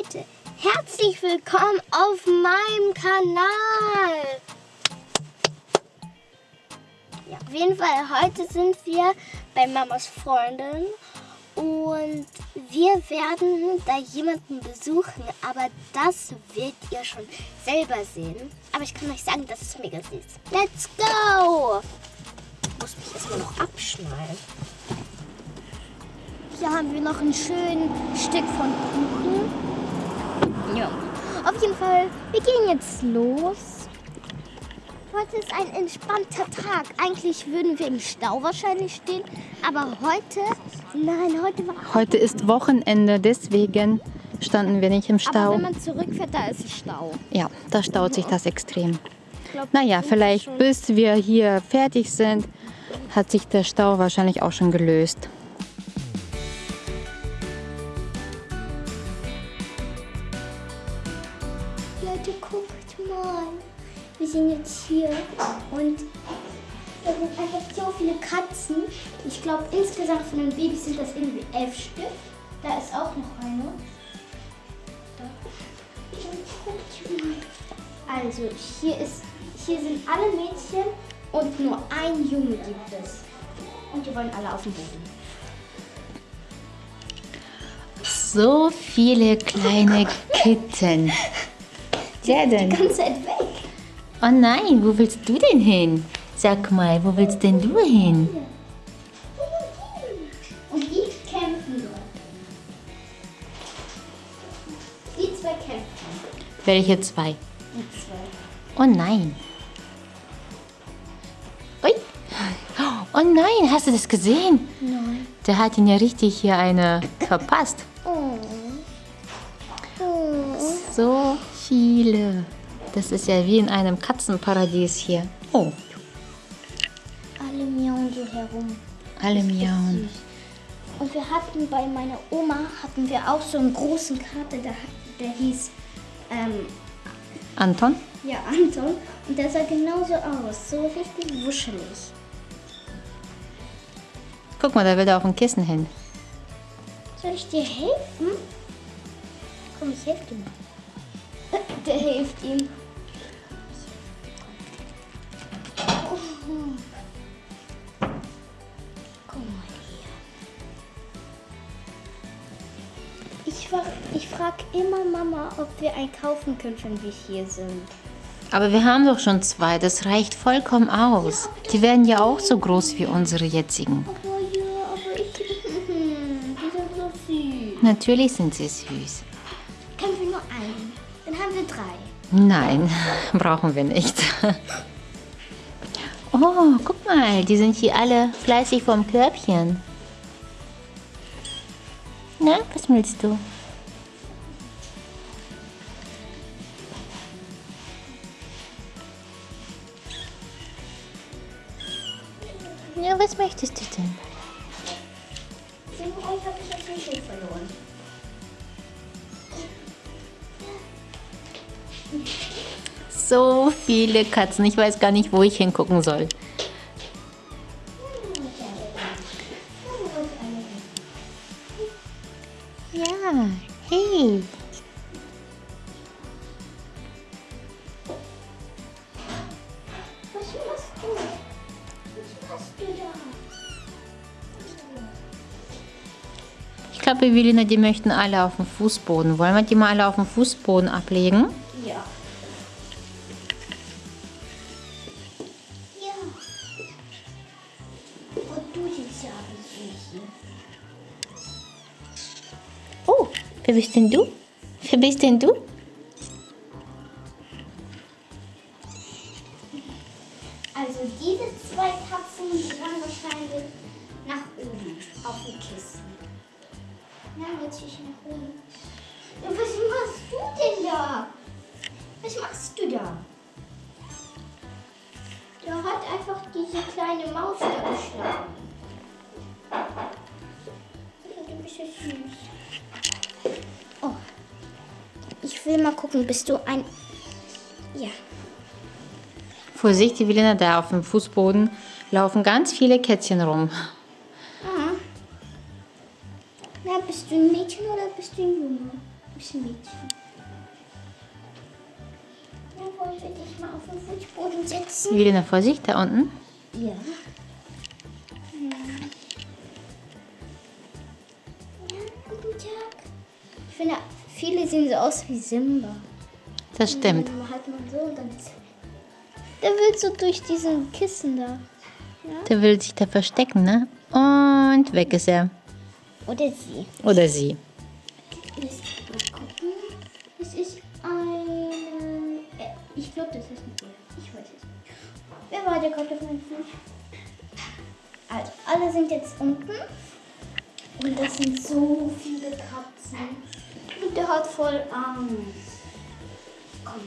Leute, herzlich willkommen auf meinem Kanal. Ja, auf jeden Fall, heute sind wir bei Mamas Freundin und wir werden da jemanden besuchen, aber das werdet ihr schon selber sehen. Aber ich kann euch sagen, das ist mega süß. Let's go! Ich muss mich erstmal noch abschnallen. Hier haben wir noch ein schönes Stück von Kuchen. Ja. Auf jeden Fall, wir gehen jetzt los. Heute ist ein entspannter Tag. Eigentlich würden wir im Stau wahrscheinlich stehen, aber heute, nein, heute war... Heute ist Wochenende, deswegen standen wir nicht im Aber Stau. wenn man zurückfährt, da ist Stau. Ja, da staut sich das extrem. Glaub, Naja, vielleicht bis wir hier fertig sind, hat sich der Stau wahrscheinlich auch schon gelöst. Leute, guckt mal. Wir sind jetzt hier und da sind einfach so viele Katzen. Ich glaube, insgesamt von den Babys sind das irgendwie elf Stück. Da ist auch noch eine. Also, hier, ist, hier sind alle Mädchen und nur ein Junge gibt es. Und die wollen alle auf dem Boden. So viele kleine Kitten. Wer denn? Die ganze Zeit weg. Oh nein, wo willst du denn hin? Sag mal, wo willst denn du hin? Und die kämpfen dort. Die zwei kämpfen. Welche zwei? Die zwei. Oh nein. Ui. Oh nein, hast du das gesehen? Nein. Der hat ihn ja richtig hier eine verpasst. Oh. Oh. So viele. Das ist ja wie in einem Katzenparadies hier. Oh, Alle miauen so herum. alle miauen. Und wir hatten bei meiner Oma hatten wir auch so einen großen Kater, der, der hieß ähm, Anton? ja, Anton. Und der sah genauso aus. So richtig wuschelig. Guck mal, da will er auf dem Kissen hin. Soll ich dir helfen? Komm, ich helfe dir mal. Der hilft ihm. Ich, frag- ich frage immer Mama, ob wir einen kaufen können, wenn wir hier sind. Aber wir haben doch schon zwei, das reicht vollkommen aus. Die werden ja auch so groß wie unsere jetzigen. Aber ja, aber ich... Die sind so süß. Natürlich sind sie süß. Haben wir drei. Nein, brauchen wir nicht. Oh, guck mal, die sind hier alle fleißig vom Körbchen. Na, was willst du? Ja, was möchtest du So viele Katzen, ich weiß gar nicht, wo ich hingucken soll. Ja, hey. Was machst du? Was machst du da? Ich glaube, Evelina, die möchten alle auf dem Fußboden. Wollen wir die mal alle auf dem Fußboden ablegen? Oh, wer bist denn du? Wer bist denn du? Also diese zwei Katzen die waren wahrscheinlich nach oben auf dem Kissen. Na, jetzt ich nach oben. Was machst du denn da? Was machst du da? Der hat einfach diese kleine Maus da geschlagen. Du bist ja süß. Oh. Ich will mal gucken, bist du ein... Ja. Vorsicht, Evelina, da auf dem Fußboden laufen ganz viele Kätzchen rum. Ah. Na, bist du ein Mädchen oder bist du ein Junge? hübschen Mädchen. Ja, wollen wir dich mal auf den Fußboden setzen? Wilina, Vorsicht, da unten. Ja, finde, viele sehen so aus wie Simba. Das stimmt. Dann hat man so und dann. Der wird so durch diesen Kissen da. Der will sich da verstecken, ne? Und weg ist er. Oder sie. Oder sie. Mal gucken. Es ist eine. äh, Ich glaube, das ist ein Bär. Ich weiß es nicht. Wer war der Gott auf meinem Fuß? Also, alle sind jetzt unten. Und das sind so viele Katzen. Und der hat voll Angst. Komm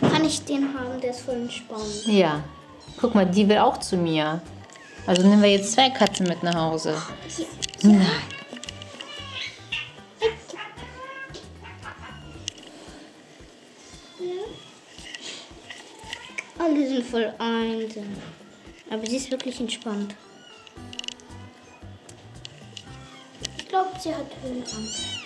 mal. Kann ich den haben? Der ist voll entspannt. Ja. Guck mal, die will auch zu mir. Also nehmen wir jetzt zwei Katzen mit nach Hause. Nein. Alle sind voll einsam. Aber sie ist wirklich entspannt. Ich glaube, sie hat Höhenangst.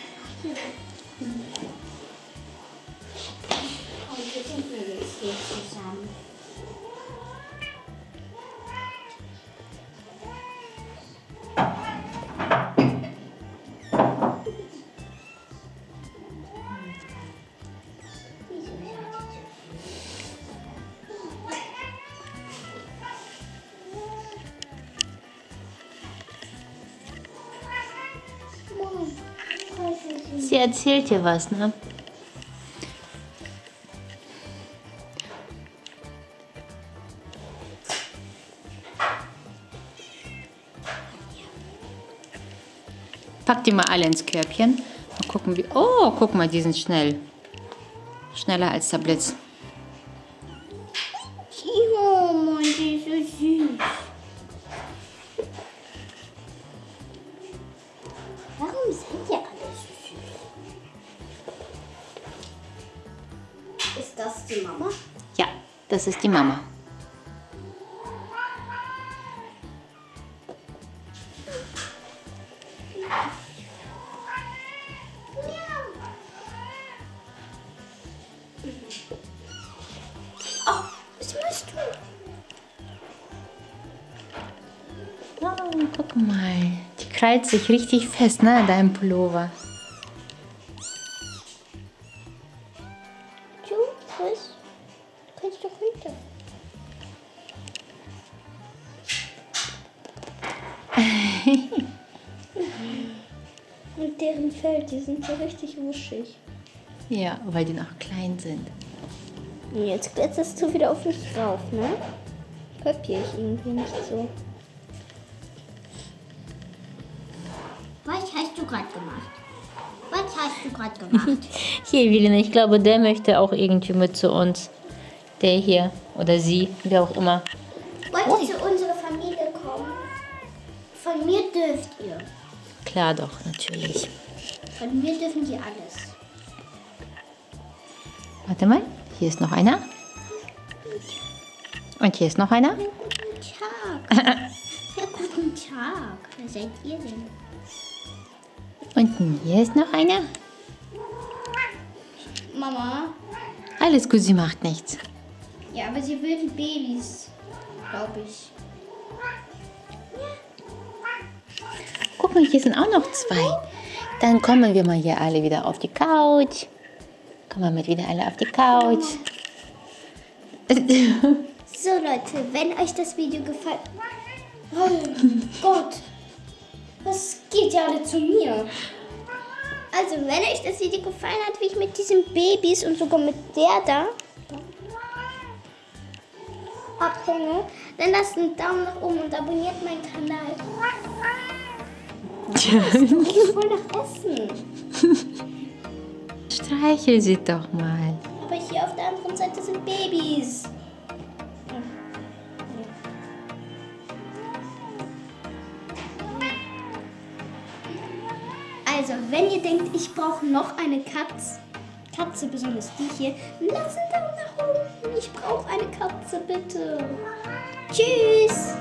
Heute sind wir jetzt hier zusammen. Sie erzählt dir was, ne? Pack die mal alle ins Körbchen. Mal gucken, wie. Oh, guck mal, die sind schnell. Schneller als der Blitz. Das ist die Mama. Oh, was machst du? Oh, guck mal. Die krallt sich richtig fest, ne, an deinem Pullover. Und deren Fell, die sind so richtig wuschig. Ja, weil die noch klein sind. Jetzt kletterst du wieder auf mich drauf, ne? Kapier ich irgendwie nicht so. Was hast du gerade gemacht? Was hast du gerade gemacht? Hier, Evelina, ich glaube, der möchte auch irgendwie mit zu uns. Der hier oder sie, wer auch immer. Wollt ihr zu unserer Familie kommen? Von mir dürft ihr. Klar doch, natürlich. Von mir dürfen die alles. Warte mal, hier ist noch einer. Und hier ist noch einer. Guten Tag. ja, guten Tag. Wer seid ihr denn? Und hier ist noch einer. Mama. Alles gut, sie macht nichts. Ja, aber sie will Babys, glaube ich. Guck mal, hier sind auch noch zwei. Dann kommen wir mal hier alle wieder auf die Couch. Kommen wir mit wieder alle auf die Couch. So Leute, wenn euch das Video gefallen... Oh Gott, was geht ja alle zu mir? Also wenn euch das Video gefallen hat, wie ich mit diesen Babys und sogar mit der da abhänge, dann lasst einen Daumen nach oben und abonniert meinen Kanal. Ich voll nach Essen. Streichel sie doch mal. Aber hier auf der anderen Seite sind Babys. Also, wenn ihr denkt, ich brauche noch eine Katz, Katze, besonders die hier, lasst einen Daumen nach oben. Ich brauche eine Katze, bitte. Tschüss.